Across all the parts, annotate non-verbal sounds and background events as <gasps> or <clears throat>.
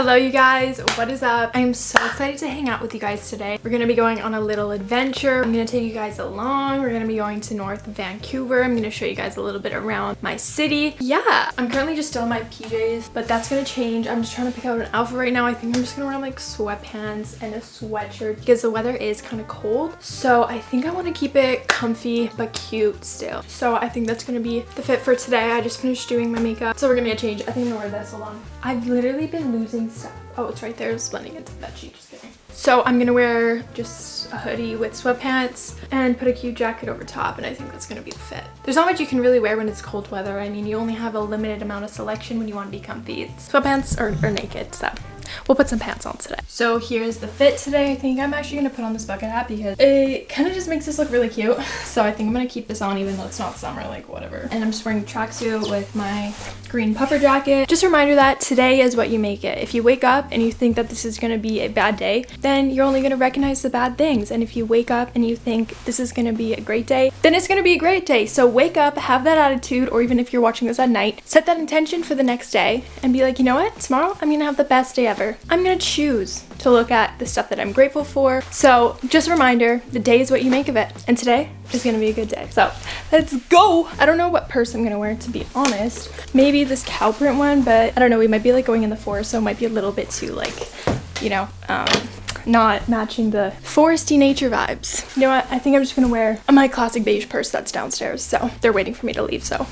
Hello you guys, what is up? I'm so excited to hang out with you guys today. We're gonna be going on a little adventure. I'm gonna take you guys along. We're gonna be going to North Vancouver. I'm gonna show you guys a little bit around my city. Yeah, I'm currently just still in my PJs, but that's gonna change. I'm just trying to pick out an outfit right now. I think I'm just gonna wear like sweatpants and a sweatshirt because the weather is kind of cold. So I think I wanna keep it comfy but cute still. So I think that's gonna be the fit for today. I just finished doing my makeup. So we're gonna get changed. I think I'm gonna wear this along. I've literally been losing stuff. Oh, it's right there. It's blending into the bed sheet. Just kidding. So I'm gonna wear just a hoodie with sweatpants and put a cute jacket over top and I think that's gonna be the fit. There's not much you can really wear when it's cold weather. I mean, you only have a limited amount of selection when you want to be comfy. It's sweatpants or naked, so we'll put some pants on today. So here's the fit today. I think I'm actually gonna put on this bucket hat because it kind of just makes this look really cute. <laughs> So I think I'm gonna keep this on even though it's not summer, like whatever. And I'm just wearing a tracksuit with my green puffer jacket. Just a reminder that today is what you make it. If you wake up and you think that this is gonna be a bad day, then you're only gonna recognize the bad things. And if you wake up and you think this is gonna be a great day, then it's gonna be a great day. So wake up, have that attitude, or even if you're watching this at night, set that intention for the next day and be like, you know what, tomorrow I'm gonna have the best day ever. I'm gonna choose to look at the stuff that I'm grateful for. So just a reminder, the day is what you make of it. And today is gonna be a good day. So let's go. I don't know what purse I'm gonna wear to be honest. Maybe this cow print one, but I don't know, we might be like going in the forest, so it might be a little bit too like, you know, um, not matching the foresty nature vibes. You know what? I think I'm just gonna wear my classic beige purse that's downstairs. So they're waiting for me to leave, so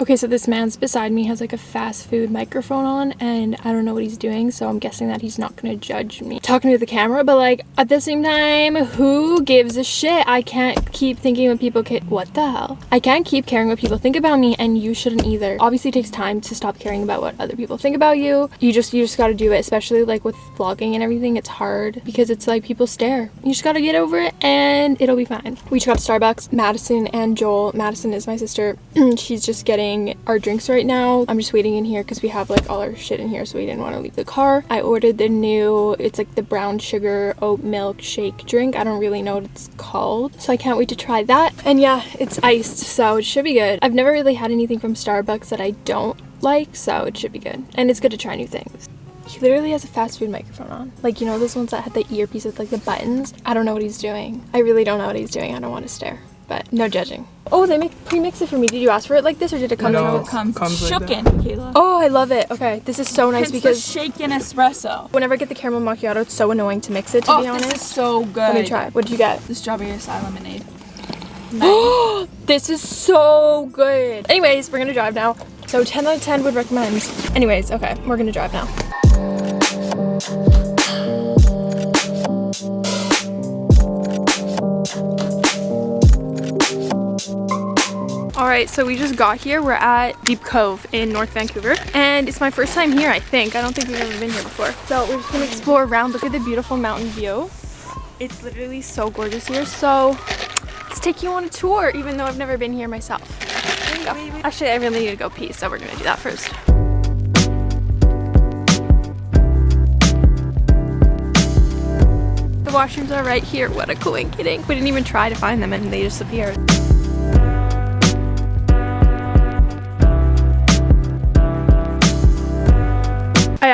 Okay, so this man's beside me has like a fast food microphone on and I don't know what he's doing, so I'm guessing that he's not gonna judge me talking to the camera, but like at the same time, who gives a shit? I can't keep thinking what people ca- what the hell? I can't keep caring what people think about me and you shouldn't either. Obviously it takes time to stop caring about what other people think about you. You just you just gotta do it, especially like with vlogging and everything, it's hard because it's like people stare. You just gotta get over it and it'll be fine. We just got to Starbucks, Madison and Joel. Madison is my sister. <clears throat> She's just getting our drinks right now. I'm just waiting in here because we have like all our shit in here so we didn't want to leave the car. I ordered the new, it's like the brown sugar oat milk shake drink. I don't really know what it's called. So I can't wait to try that. And yeah, it's iced so it should be good. I've never really had anything from Starbucks that I don't like so it should be good. And it's good to try new things. He literally has a fast food microphone on. Like, you know those ones that had the earpiece with like the buttons? I don't know what he's doing. I really don't know what he's doing. I don't want to stare but no judging. Oh, they make pre-mix it for me. Did you ask for it like this or did it come no, in? it comes, comes shaken, like Kayla. Oh, I love it. Okay, this is so nice it's because shaken espresso. Whenever I get the caramel macchiato, it's so annoying to mix it. To oh, be honest, this is so good. Let me try. What did you get? The strawberry acai lemonade. <gasps> Oh, this is so good. Anyways, we're gonna drive now. So 10 out of 10 would recommend. Anyways, okay, we're gonna drive now. All right, so we just got here. We're at Deep Cove in North Vancouver, and it's my first time here, I think. I don't think we've ever been here before. So we're just gonna explore around, look at the beautiful mountain view. It's literally so gorgeous here, so let's take you on a tour, even though I've never been here myself. Actually, I really need to go pee, so we're gonna do that first. The washrooms are right here. What a coincidence. We didn't even try to find them and they just appeared.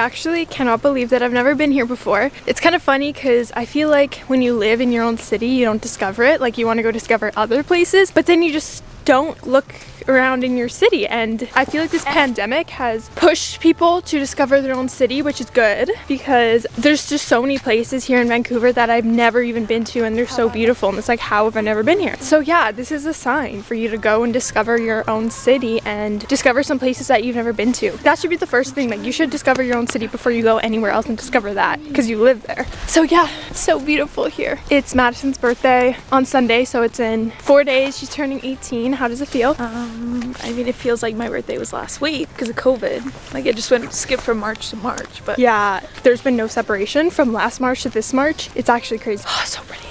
Actually cannot believe that I've never been here before. It's kind of funny because I feel like when you live in your own city, you don't discover it. Like you want to go discover other places, but then you just don't look around in your city and I feel like this pandemic has pushed people to discover their own city which is good because there's just so many places here in Vancouver that I've never even been to and they're so beautiful and it's like how have I never been here? So yeah this is a sign for you to go and discover your own city and discover some places that you've never been to. That should be the first thing like you should discover your own city before you go anywhere else and discover that because you live there. So yeah it's so beautiful here. It's Madison's birthday on Sunday so it's in four days she's turning 18 how does it feel? Um um, I mean, it feels like my birthday was last week because of COVID. Like it just went skip from March to March. But yeah, there's been no separation from last March to this March. It's actually crazy. Oh, <gasps> so pretty.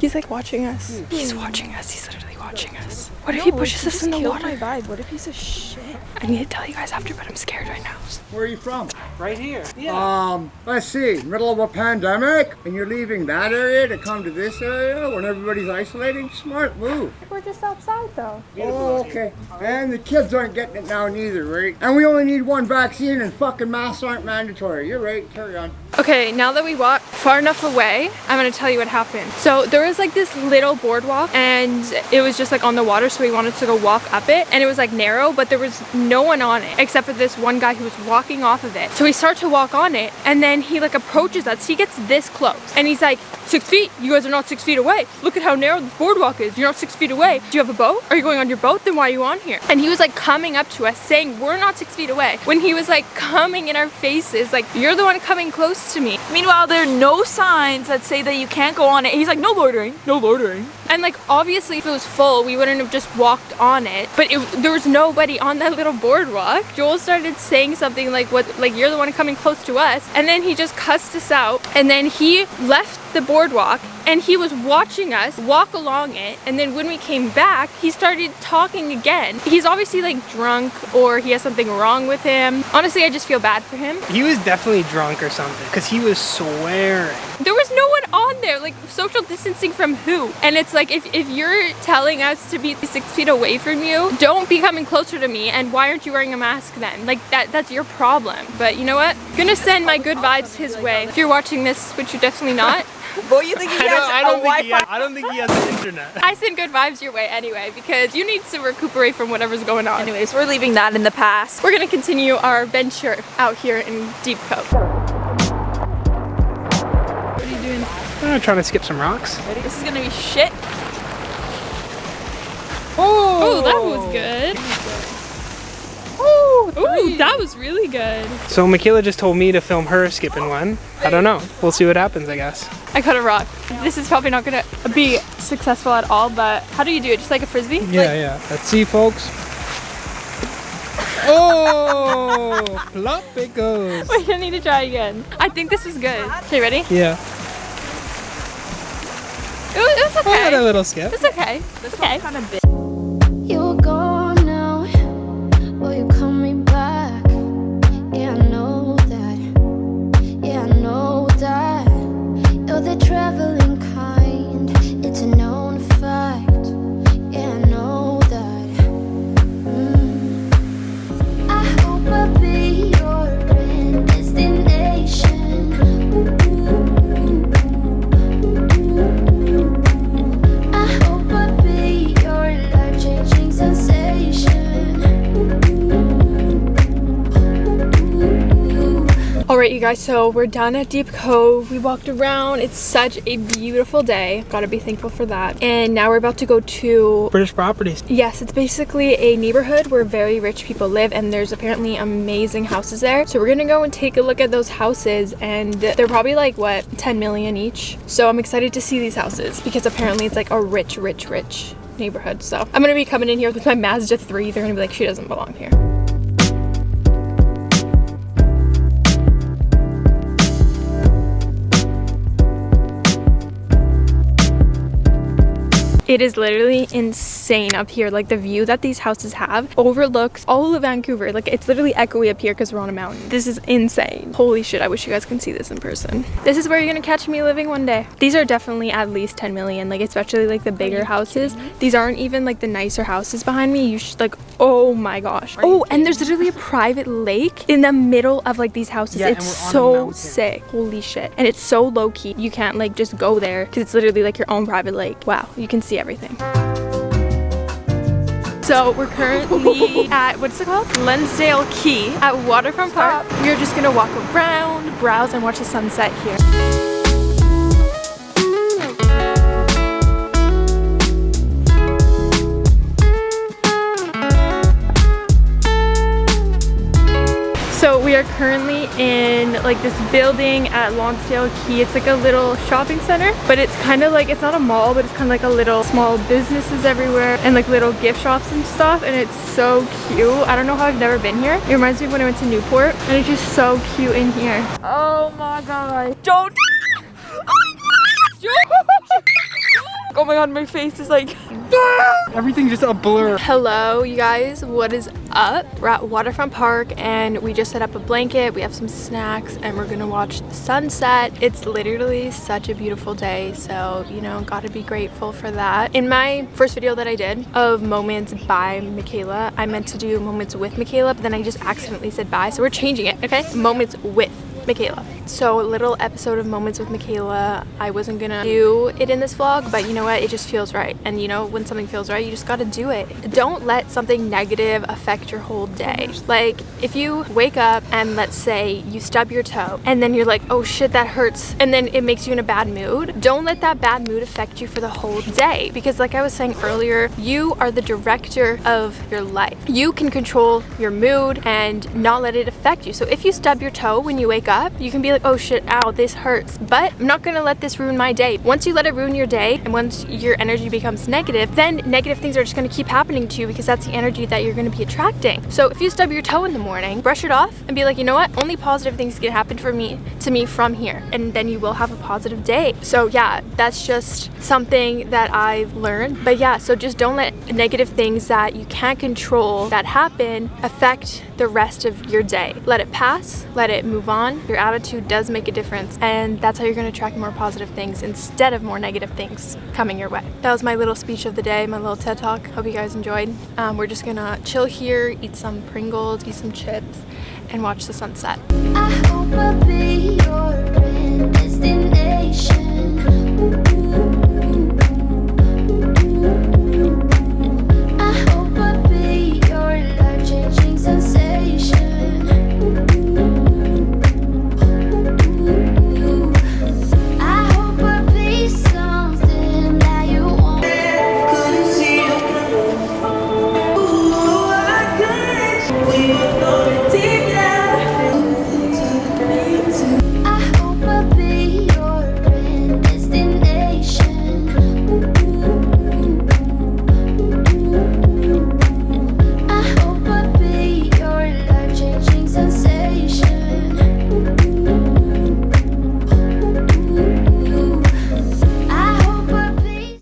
He's like watching us. Mm. He's watching us. He's literally watching us. What if no, he pushes us in the water? my vibe. What if he's a shit? I need to tell you guys after, but I'm scared right now. Where are you from? Right here. Yeah. Um, let's see, middle of a pandemic, and you're leaving that area to come to this area when everybody's isolating? Smart move. We're just outside though. Oh, okay. And the kids aren't getting it now neither, right? And we only need one vaccine and fucking masks aren't mandatory. You're right, carry on. Okay, now that we walked far enough away, I'm gonna tell you what happened. So there was like this little boardwalk and it was just like on the water so we wanted to go walk up it and it was like narrow but there was no one on it except for this one guy who was walking off of it. So we start to walk on it and then he like approaches us. He gets this close and he's like, six feet? You guys are not six feet away. Look at how narrow this boardwalk is. You're not six feet away. Do you have a boat? Are you going on your boat? Then why are you on here? And he was like coming up to us saying we're not six feet away when he was like coming in our faces like you're the one coming close to me. Meanwhile, there are no signs that say that you can't go on it. He's like, no loitering, no loitering. And like obviously if it was full, we wouldn't have just walked on it. But it, there was nobody on that little boardwalk. Joel started saying something like what like you're the one coming close to us. And then he just cussed us out. And then he left the boardwalk and he was watching us walk along it and then when we came back he started talking again he's obviously like drunk or he has something wrong with him honestly i just feel bad for him He was definitely drunk or something because he was swearing. there was no there like social distancing from who and it's like if, if you're telling us to be six feet away from you don't be coming closer to me and why aren't you wearing a mask then like that that's your problem but you know what gonna send my good vibes his way if you're watching this which you're definitely not <laughs> Boy, you think he I has don't, I a don't think he Wi-Fi? has, I don't think he has the internet. <laughs> I send good vibes your way anyway because you need to recuperate from whatever's going on. Anyways, we're leaving that in the past. We're gonna continue our venture out here in Deep Cove. Doing? I'm trying to skip some rocks. This is gonna be shit. Oh, that was good. Ooh, that was really good. So Michaela just told me to film her skipping one. I don't know. We'll see what happens, I guess. I cut a rock. This is probably not gonna be successful at all, but how do you do it? Just like a frisbee? Yeah, yeah. Let's see, folks. Oh, <laughs> plop it goes. Wait, I need to try again. I think this is good. Okay, ready? Yeah. It was, it was I had a little skip. It's okay. This Okay. one's kind of big. You guys, so we're done at Deep Cove. We walked around. It's such a beautiful day. Gotta be thankful for that. And now we're about to go to British properties. Yes, it's basically a neighborhood where very rich people live and there's apparently amazing houses there. So we're gonna go and take a look at those houses and they're probably like, what, 10 million each? So I'm excited to see these houses because apparently it's like a rich, rich, rich neighborhood. So I'm gonna be coming in here with my Mazda 3. They're gonna be like, she doesn't belong here. It is literally insane up here. Like the view that these houses have overlooks all of Vancouver. Like it's literally echoey up here because we're on a mountain. This is insane. Holy shit, I wish you guys can see this in person. This is where you're gonna catch me living one day. These are definitely at least 10 million, like especially like the bigger houses. These aren't even like the nicer houses behind me. You should like, oh my gosh. Oh, and there's literally a private lake in the middle of like these houses. Yeah, it's we're on a so sick. Holy shit. And it's so low key. You can't like just go there because it's literally like your own private lake. Wow, you can see everything. So we're currently <laughs> at, what's it called? Lonsdale Quay at Waterfront Park. We're just gonna walk around, browse, and watch the sunset here. Like this building at Lonsdale Quay. It's like a little shopping center, but it's kind of like, it's not a mall, but it's kind of like a little small businesses everywhere and like little gift shops and stuff. And it's so cute. I don't know how I've never been here. It reminds me of when I went to Newport and it's just so cute in here. Oh my god. Don't. Oh my <laughs> oh god, my face is like <laughs> ah! Everything's just a blur. Hello, you guys. What is up? We're at Waterfront Park and we just set up a blanket. We have some snacks and we're gonna watch the sunset. It's literally such a beautiful day, so you know, gotta be grateful for that. In my first video that I did of moments by Michaela, I meant to do moments with Michaela, but then I just accidentally said bye, so we're changing it, okay? Moments with Michaela. So a little episode of Moments with Michaela. I wasn't gonna do it in this vlog, but you know what? It just feels right. And you know, when something feels right, you just gotta do it. Don't let something negative affect your whole day. Like if you wake up and let's say you stub your toe and then you're like, oh shit, that hurts. And then it makes you in a bad mood. Don't let that bad mood affect you for the whole day. Because like I was saying earlier, you are the director of your life. You can control your mood and not let it affect you. So if you stub your toe when you wake up, you can be like, oh shit, ow, this hurts. But I'm not gonna let this ruin my day. Once you let it ruin your day and once your energy becomes negative, then negative things are just gonna keep happening to you because that's the energy that you're gonna be attracting. So if you stub your toe in the morning, brush it off and be like, you know what? Only positive things can happen for me to me from here. And then you will have a positive day. So yeah, that's just something that I've learned. But yeah, so just don't let negative things that you can't control that happen affect the rest of your day. Let it pass, let it move on. Your attitude does make a difference and that's how you're gonna attract more positive things instead of more negative things coming your way. That was my little speech of the day, my little TED Talk. Hope you guys enjoyed. Um, we're just gonna chill here, eat some Pringles, eat some chips, and watch the sunset.